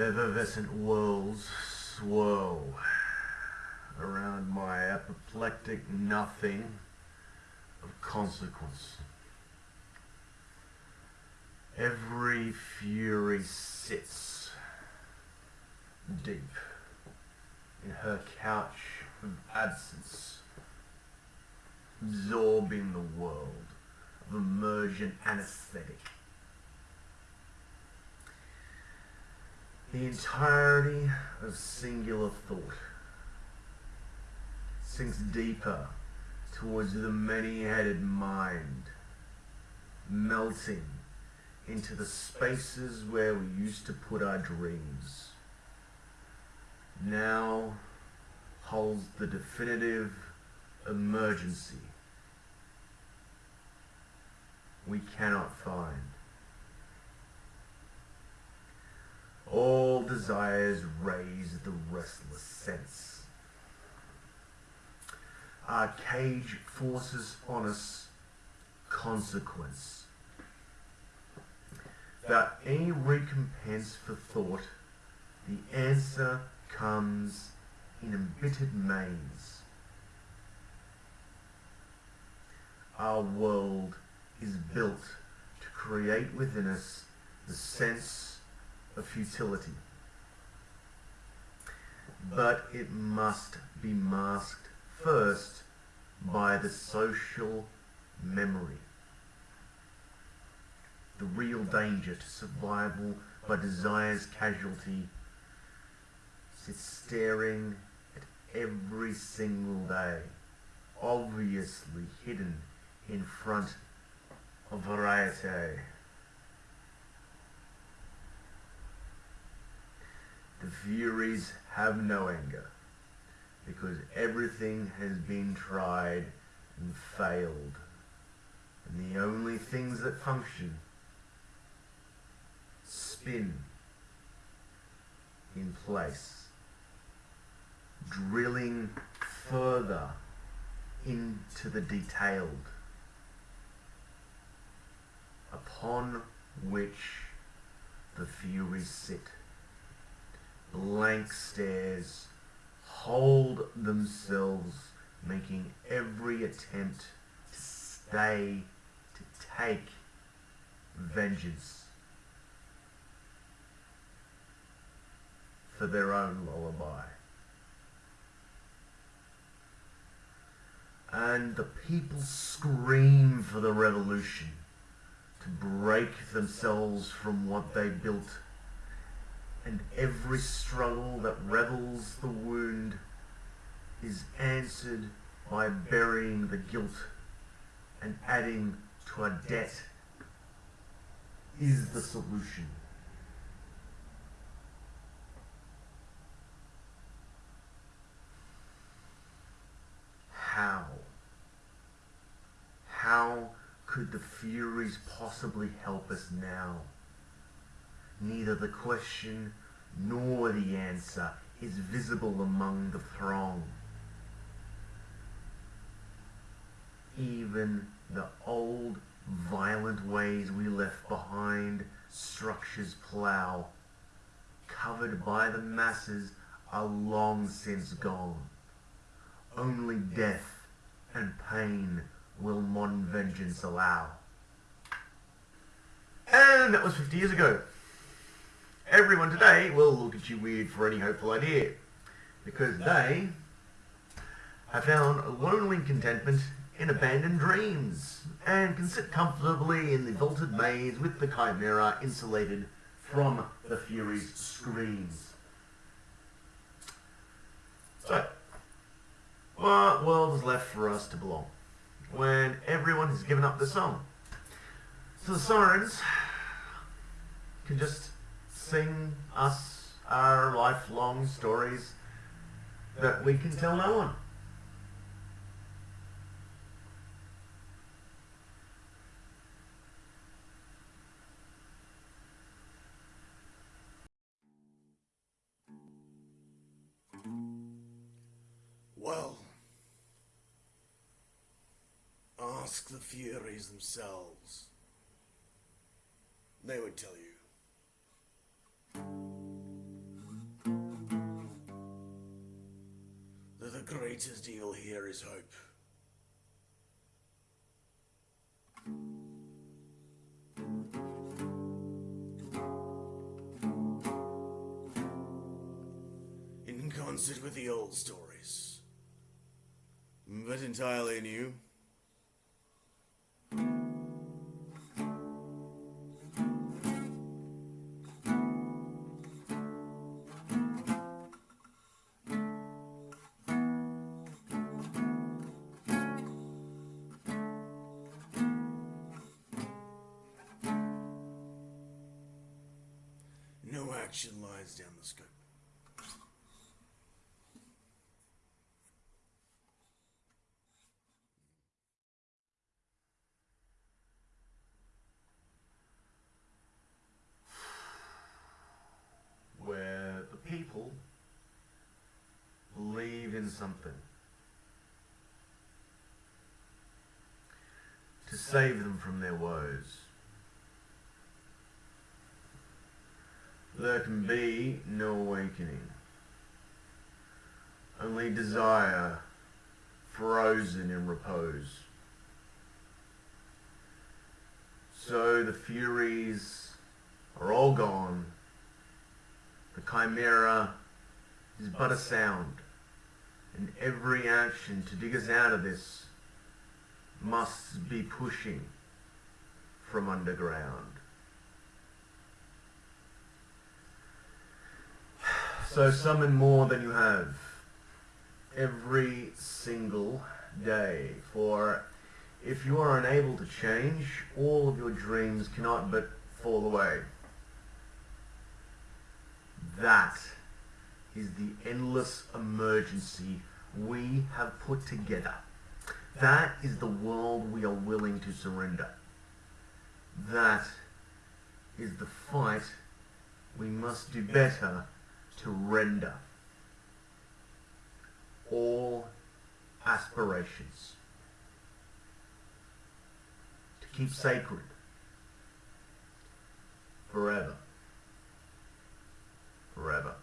Effervescent worlds swirl around my apoplectic nothing of consequence. Every fury sits deep in her couch of absence, absorbing the world of emergent anesthetic. The entirety of singular thought sinks deeper towards the many-headed mind, melting into the spaces where we used to put our dreams. Now holds the definitive emergency we cannot find. All desires raise the restless sense. Our cage forces on us consequence. Without any recompense for thought, the answer comes in embittered maze. Our world is built to create within us the sense of futility. But it must be masked first by the social memory. The real danger to survival by desire's casualty sits staring at every single day, obviously hidden in front of variety. The Furies have no anger because everything has been tried and failed. And the only things that function spin in place, drilling further into the detailed upon which the Furies sit blank stares hold themselves, making every attempt to stay, to take vengeance for their own lullaby. And the people scream for the revolution to break themselves from what they built and every struggle that revels the wound is answered by burying the guilt and adding to a debt is the solution. How? How could the Furies possibly help us now? Neither the question nor the answer is visible among the throng. Even the old violent ways we left behind structures plough, covered by the masses, are long since gone. Only death and pain will modern vengeance allow. And that was 50 years ago. Everyone today will look at you weird for any hopeful idea because they have found lonely contentment in abandoned dreams and can sit comfortably in the vaulted maze with the chimera insulated from the Fury's screams. So, what world is left for us to belong when everyone has given up the song? So the sirens can just sing us our lifelong stories that we can tell no one. Well, ask the Furies themselves. They would tell you. Greatest evil here is hope. In concert with the old stories, but entirely new. No action lies down the scope. where the people believe in something to save them from their woes. There can be no awakening, only desire frozen in repose. So the Furies are all gone. The chimera is but a sound, and every action to dig us out of this must be pushing from underground. So summon more than you have every single day, for if you are unable to change, all of your dreams cannot but fall away. That is the endless emergency we have put together. That is the world we are willing to surrender. That is the fight we must do better to render all aspirations, to keep sacred forever, forever.